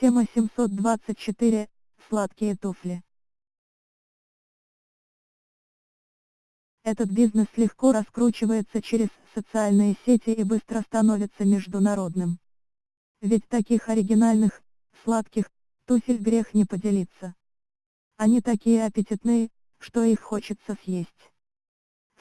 Тема 724. Сладкие туфли. Этот бизнес легко раскручивается через социальные сети и быстро становится международным. Ведь таких оригинальных, сладких, туфель грех не поделиться. Они такие аппетитные, что их хочется съесть.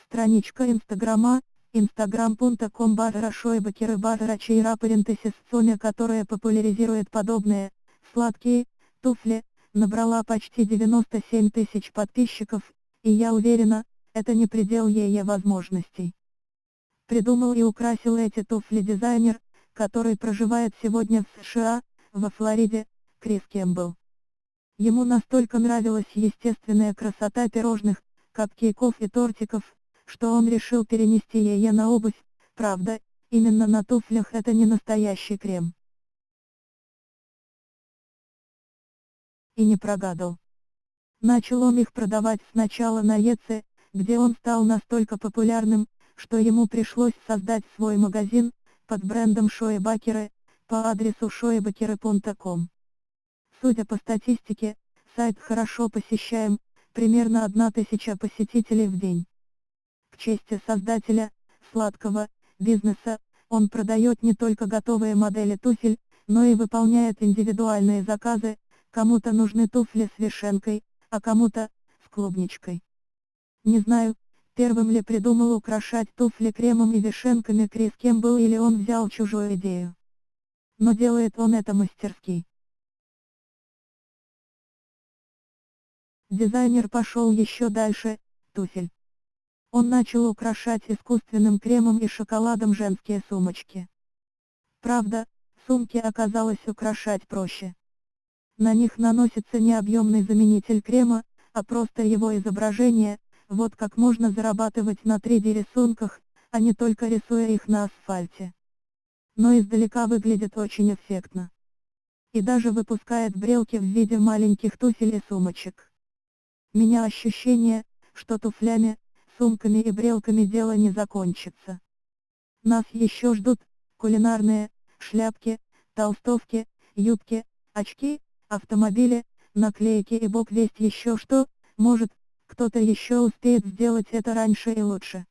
Страничка Инстаграма, instagram.com барра шойбакеры барра чейра парентесис соня, которая популяризирует подобные, сладкие, туфли, набрала почти 97 тысяч подписчиков, и я уверена, это не предел ее возможностей. Придумал и украсил эти туфли дизайнер, который проживает сегодня в США, во Флориде, Крис Кембл. Ему настолько нравилась естественная красота пирожных, капкейков и тортиков, что он решил перенести ее на обувь, правда, именно на туфлях это не настоящий крем. И не прогадал. Начал он их продавать сначала на Еце, где он стал настолько популярным, что ему пришлось создать свой магазин, под брендом Шоебакеры, по адресу shoebakere.com. Судя по статистике, сайт хорошо посещаем, примерно 1000 посетителей в день. К чести создателя, сладкого, бизнеса, он продает не только готовые модели туфель, но и выполняет индивидуальные заказы, кому-то нужны туфли с вишенкой, а кому-то, с клубничкой. Не знаю, первым ли придумал украшать туфли кремом и вишенками Крис Кембл или он взял чужую идею. Но делает он это мастерски. Дизайнер пошел еще дальше, туфель. Он начал украшать искусственным кремом и шоколадом женские сумочки. Правда, сумки оказалось украшать проще. На них наносится не объемный заменитель крема, а просто его изображение, вот как можно зарабатывать на 3D рисунках, а не только рисуя их на асфальте. Но издалека выглядит очень эффектно. И даже выпускает брелки в виде маленьких туфель и сумочек. Меня ощущение, что туфлями, сумками и брелками дело не закончится. Нас еще ждут, кулинарные, шляпки, толстовки, юбки, очки, автомобили, наклейки и бог весть еще что, может, кто-то еще успеет сделать это раньше и лучше.